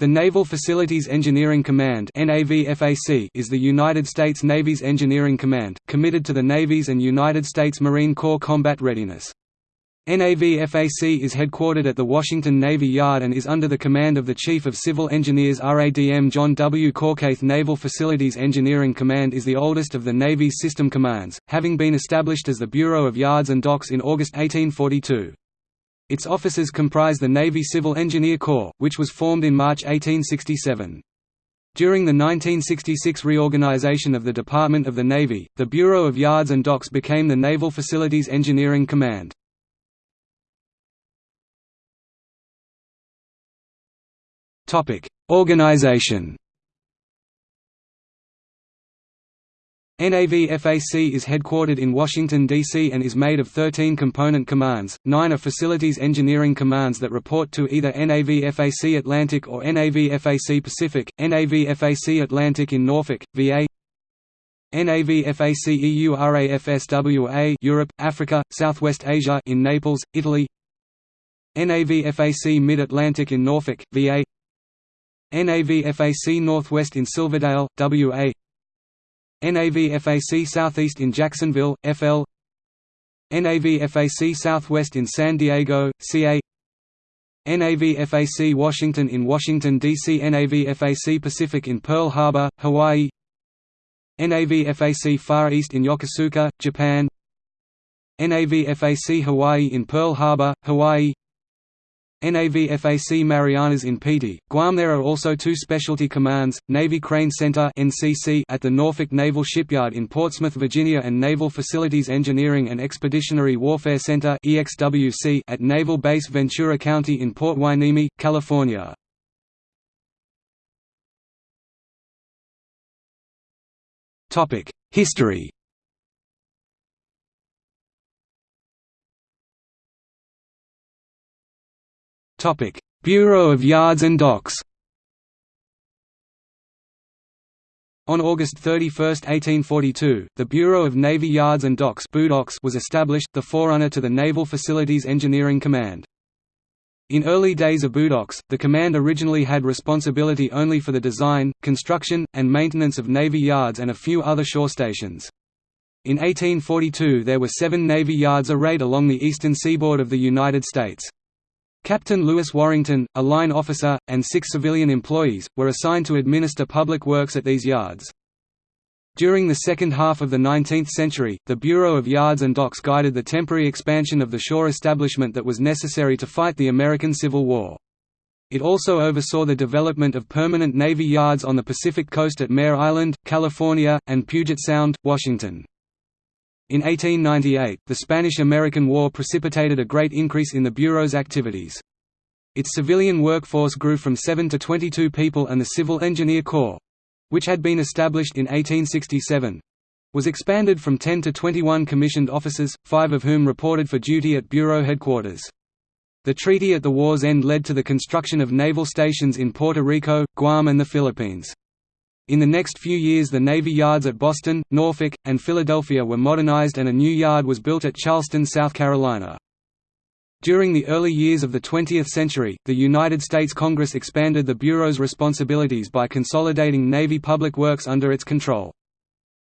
The Naval Facilities Engineering Command is the United States Navy's engineering command, committed to the Navy's and United States Marine Corps combat readiness. NAVFAC is headquartered at the Washington Navy Yard and is under the command of the Chief of Civil Engineers RADM John W. Korka Naval Facilities Engineering Command is the oldest of the Navy's system commands, having been established as the Bureau of Yards and Docks in August 1842. Its officers comprise the Navy Civil Engineer Corps, which was formed in March 1867. During the 1966 reorganization of the Department of the Navy, the Bureau of Yards and Docks became the Naval Facilities Engineering Command. Organization NAVFAC is headquartered in Washington, D.C. and is made of 13 component commands, nine are facilities engineering commands that report to either NAVFAC Atlantic or NAVFAC Pacific, NAVFAC Atlantic in Norfolk, VA NAVFAC EURAFSWA Europe, Africa, Southwest Asia in Naples, Italy NAVFAC Mid-Atlantic in Norfolk, VA NAVFAC Northwest in Silverdale, WA NAVFAC Southeast in Jacksonville, FL NAVFAC Southwest in San Diego, CA NAVFAC Washington in Washington, D.C. NAVFAC Pacific in Pearl Harbor, Hawaii. NAVFAC Far East in Yokosuka, Japan. NAVFAC Hawaii in Pearl Harbor, Hawaii NAVFAC Marianas in Piti, Guam There are also two specialty commands, Navy Crane Center at the Norfolk Naval Shipyard in Portsmouth, Virginia and Naval Facilities Engineering and Expeditionary Warfare Center at Naval Base Ventura County in Port Hueneme, California. History Bureau of Yards and Docks On August 31, 1842, the Bureau of Navy Yards and Docks was established, the forerunner to the Naval Facilities Engineering Command. In early days of BUDOCKS, the command originally had responsibility only for the design, construction, and maintenance of Navy yards and a few other shore stations. In 1842 there were seven Navy yards arrayed along the eastern seaboard of the United States. Captain Lewis Warrington, a line officer, and six civilian employees, were assigned to administer public works at these yards. During the second half of the 19th century, the Bureau of Yards and Docks guided the temporary expansion of the shore establishment that was necessary to fight the American Civil War. It also oversaw the development of permanent Navy yards on the Pacific coast at Mare Island, California, and Puget Sound, Washington. In 1898, the Spanish–American War precipitated a great increase in the Bureau's activities. Its civilian workforce grew from 7 to 22 people and the Civil Engineer Corps—which had been established in 1867—was expanded from 10 to 21 commissioned officers, five of whom reported for duty at Bureau headquarters. The treaty at the war's end led to the construction of naval stations in Puerto Rico, Guam and the Philippines. In the next few years the Navy yards at Boston, Norfolk, and Philadelphia were modernized and a new yard was built at Charleston, South Carolina. During the early years of the 20th century, the United States Congress expanded the Bureau's responsibilities by consolidating Navy public works under its control.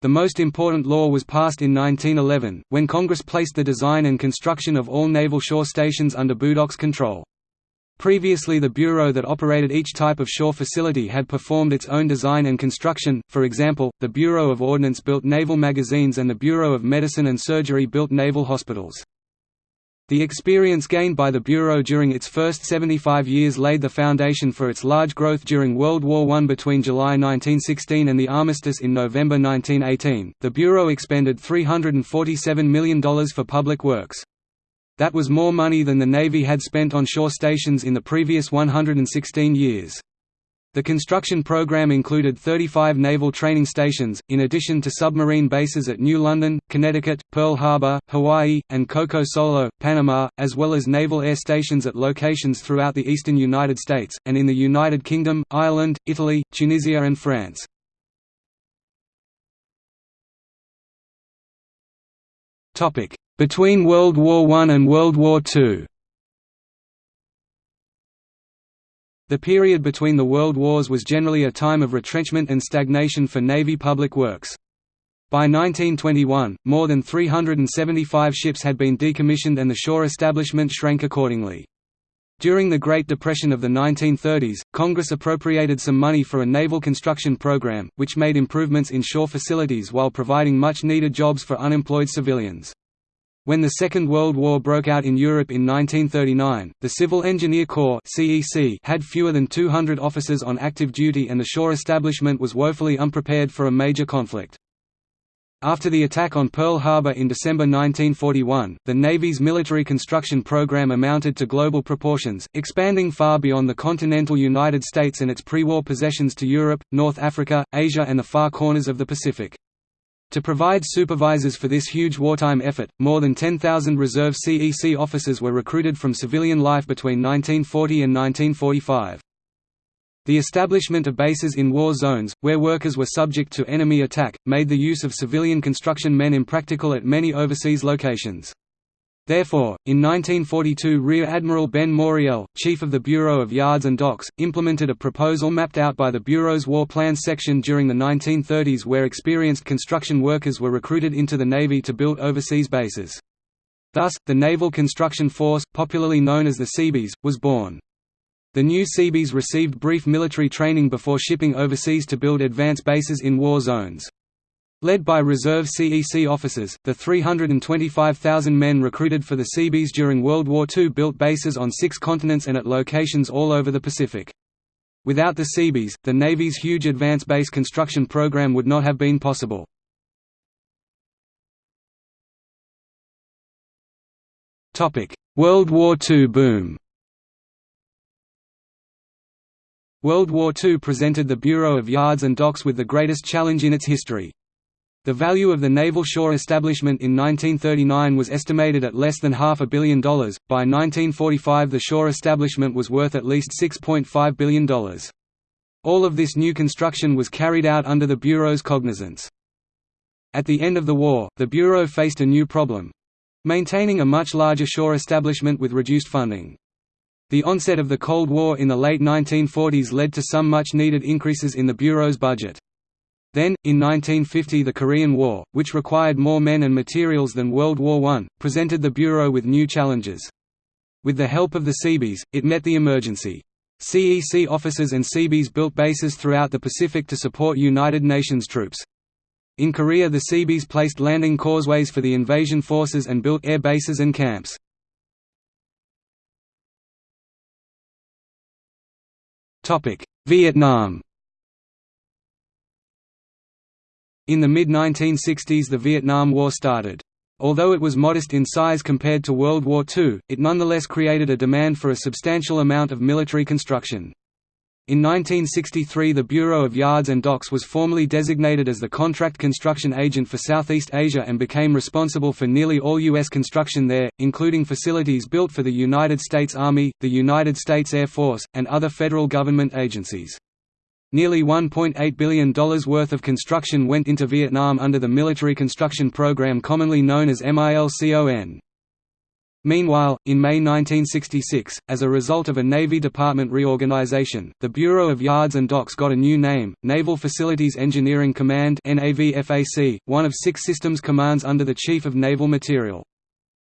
The most important law was passed in 1911, when Congress placed the design and construction of all naval shore stations under BUDOCKS' control. Previously the bureau that operated each type of shore facility had performed its own design and construction, for example, the Bureau of Ordnance built naval magazines and the Bureau of Medicine and Surgery built naval hospitals. The experience gained by the Bureau during its first 75 years laid the foundation for its large growth during World War I. Between July 1916 and the armistice in November 1918, the Bureau expended $347 million for public works. That was more money than the Navy had spent on shore stations in the previous 116 years. The construction program included 35 naval training stations, in addition to submarine bases at New London, Connecticut, Pearl Harbor, Hawaii, and Coco Solo, Panama, as well as naval air stations at locations throughout the eastern United States, and in the United Kingdom, Ireland, Italy, Tunisia and France. Between World War I and World War II The period between the World Wars was generally a time of retrenchment and stagnation for Navy public works. By 1921, more than 375 ships had been decommissioned and the shore establishment shrank accordingly. During the Great Depression of the 1930s, Congress appropriated some money for a naval construction program, which made improvements in shore facilities while providing much-needed jobs for unemployed civilians. When the Second World War broke out in Europe in 1939, the Civil Engineer Corps had fewer than 200 officers on active duty and the shore establishment was woefully unprepared for a major conflict. After the attack on Pearl Harbor in December 1941, the Navy's military construction program amounted to global proportions, expanding far beyond the continental United States and its pre-war possessions to Europe, North Africa, Asia and the far corners of the Pacific. To provide supervisors for this huge wartime effort, more than 10,000 reserve CEC officers were recruited from civilian life between 1940 and 1945. The establishment of bases in war zones, where workers were subject to enemy attack, made the use of civilian construction men impractical at many overseas locations. Therefore, in 1942 Rear Admiral Ben Moreell, chief of the Bureau of Yards and Docks, implemented a proposal mapped out by the Bureau's War Plans section during the 1930s where experienced construction workers were recruited into the Navy to build overseas bases. Thus, the Naval Construction Force, popularly known as the Seabees, was born. The new Seabees received brief military training before shipping overseas to build advance bases in war zones. Led by reserve CEC officers, the 325,000 men recruited for the Seabees during World War II built bases on six continents and at locations all over the Pacific. Without the Seabees, the Navy's huge advance base construction program would not have been possible. World War II boom World War II presented the Bureau of Yards and Docks with the greatest challenge in its history. The value of the naval shore establishment in 1939 was estimated at less than half a billion dollars. By 1945, the shore establishment was worth at least $6.5 billion. All of this new construction was carried out under the Bureau's cognizance. At the end of the war, the Bureau faced a new problem maintaining a much larger shore establishment with reduced funding. The onset of the Cold War in the late 1940s led to some much needed increases in the Bureau's budget. Then, in 1950 the Korean War, which required more men and materials than World War I, presented the Bureau with new challenges. With the help of the Seabees, it met the emergency. CEC officers and Seabees built bases throughout the Pacific to support United Nations troops. In Korea the Seabees placed landing causeways for the invasion forces and built air bases and camps. Vietnam In the mid-1960s the Vietnam War started. Although it was modest in size compared to World War II, it nonetheless created a demand for a substantial amount of military construction. In 1963 the Bureau of Yards and Docks was formally designated as the contract construction agent for Southeast Asia and became responsible for nearly all U.S. construction there, including facilities built for the United States Army, the United States Air Force, and other federal government agencies. Nearly $1.8 billion worth of construction went into Vietnam under the military construction program commonly known as MILCON. Meanwhile, in May 1966, as a result of a Navy Department reorganization, the Bureau of Yards and Docks got a new name, Naval Facilities Engineering Command one of six systems commands under the Chief of Naval Material.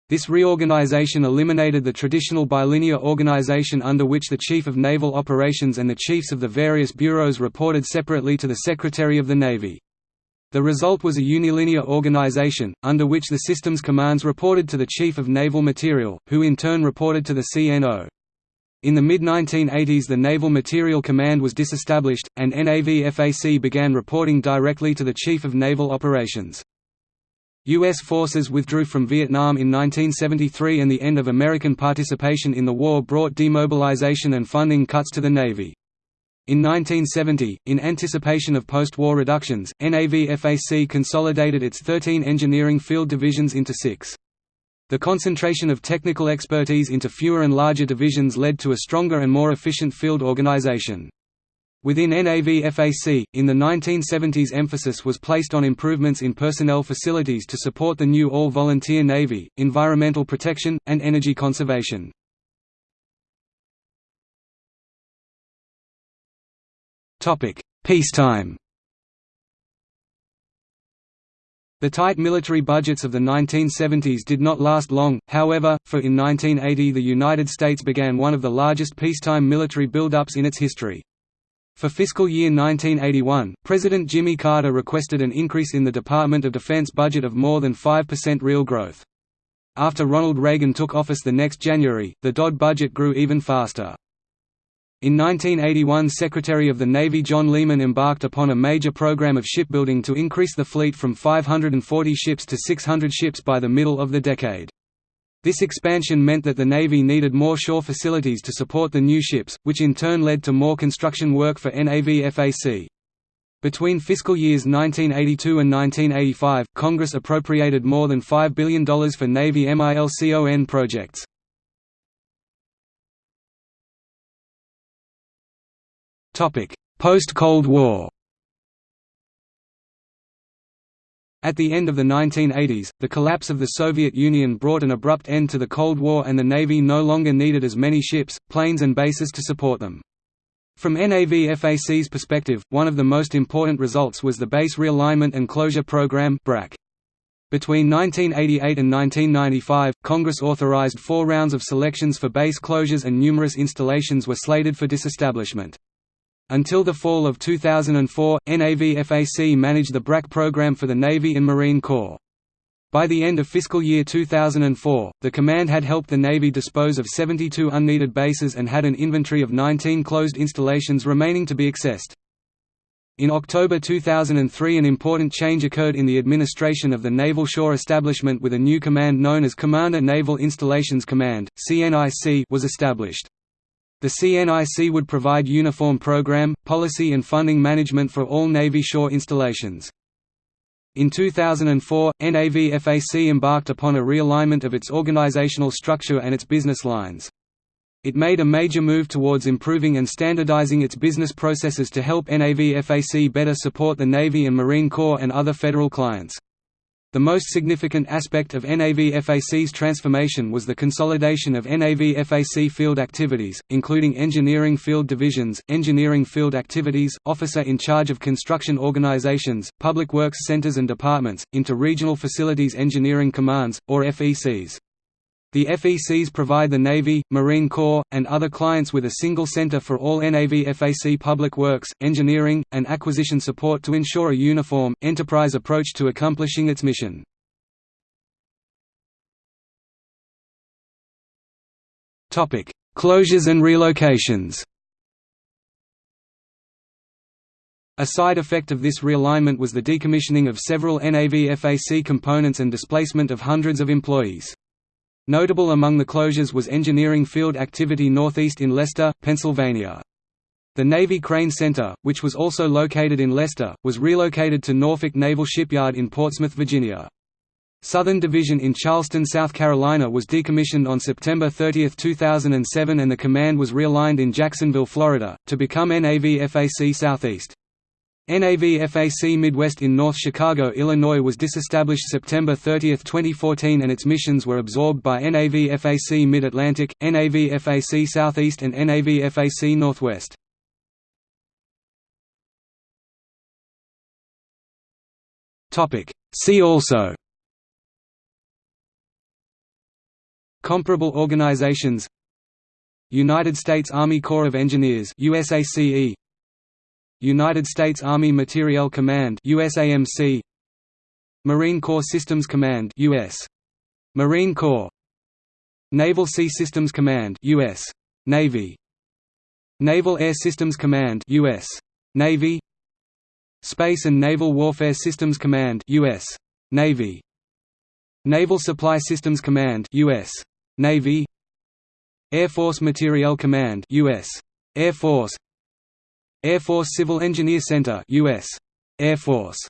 This reorganization eliminated the traditional bilinear organization under which the Chief of Naval Operations and the chiefs of the various bureaus reported separately to the Secretary of the Navy. The result was a unilinear organization, under which the systems commands reported to the Chief of Naval Material, who in turn reported to the CNO. In the mid-1980s the Naval Material Command was disestablished, and NAVFAC began reporting directly to the Chief of Naval Operations. U.S. forces withdrew from Vietnam in 1973 and the end of American participation in the war brought demobilization and funding cuts to the Navy. In 1970, in anticipation of post-war reductions, NAVFAC consolidated its 13 engineering field divisions into six. The concentration of technical expertise into fewer and larger divisions led to a stronger and more efficient field organization. Within NAVFAC, in the 1970s emphasis was placed on improvements in personnel facilities to support the new all-volunteer Navy, environmental protection, and energy conservation. Peacetime The tight military budgets of the 1970s did not last long, however, for in 1980 the United States began one of the largest peacetime military buildups in its history. For fiscal year 1981, President Jimmy Carter requested an increase in the Department of Defense budget of more than 5% real growth. After Ronald Reagan took office the next January, the DoD budget grew even faster. In 1981 Secretary of the Navy John Lehman embarked upon a major program of shipbuilding to increase the fleet from 540 ships to 600 ships by the middle of the decade. This expansion meant that the Navy needed more shore facilities to support the new ships, which in turn led to more construction work for NAVFAC. Between fiscal years 1982 and 1985, Congress appropriated more than $5 billion for Navy MILCON projects. Post-Cold War At the end of the 1980s, the collapse of the Soviet Union brought an abrupt end to the Cold War and the Navy no longer needed as many ships, planes and bases to support them. From NAVFAC's perspective, one of the most important results was the Base Realignment and Closure Program. Between 1988 and 1995, Congress authorized four rounds of selections for base closures and numerous installations were slated for disestablishment. Until the fall of 2004, NAVFAC managed the BRAC program for the Navy and Marine Corps. By the end of fiscal year 2004, the command had helped the Navy dispose of 72 unneeded bases and had an inventory of 19 closed installations remaining to be accessed. In October 2003 an important change occurred in the administration of the Naval Shore Establishment with a new command known as Commander Naval Installations Command CNIC was established. The CNIC would provide uniform program, policy and funding management for all Navy shore installations. In 2004, NAVFAC embarked upon a realignment of its organizational structure and its business lines. It made a major move towards improving and standardizing its business processes to help NAVFAC better support the Navy and Marine Corps and other federal clients. The most significant aspect of NAVFAC's transformation was the consolidation of NAVFAC field activities, including engineering field divisions, engineering field activities, officer in charge of construction organizations, public works centers and departments, into regional facilities engineering commands, or FECs. The FECs provide the Navy, Marine Corps, and other clients with a single center for all NAVFAC public works, engineering, and acquisition support to ensure a uniform, enterprise approach to accomplishing its mission. Closures and relocations A side effect of this realignment was the decommissioning of several NAVFAC components and displacement of hundreds of employees. Notable among the closures was engineering field activity northeast in Lester, Pennsylvania. The Navy Crane Center, which was also located in Lester, was relocated to Norfolk Naval Shipyard in Portsmouth, Virginia. Southern Division in Charleston, South Carolina was decommissioned on September 30, 2007 and the command was realigned in Jacksonville, Florida, to become NAVFAC Southeast. NAVFAC Midwest in North Chicago, Illinois was disestablished September 30, 2014 and its missions were absorbed by NAVFAC Mid-Atlantic, NAVFAC Southeast and NAVFAC Northwest. See also Comparable organizations United States Army Corps of Engineers USACE United States Army Materiel Command USAMC Marine Corps Systems Command US Marine Corps. Naval Sea Systems Command US Navy. Naval Air Systems Command US Navy. Space and Naval Warfare Systems Command US Navy. Naval Supply Systems Command US Navy. Air Force Materiel Command US Air Force Air Force Civil Engineer Center US Air Force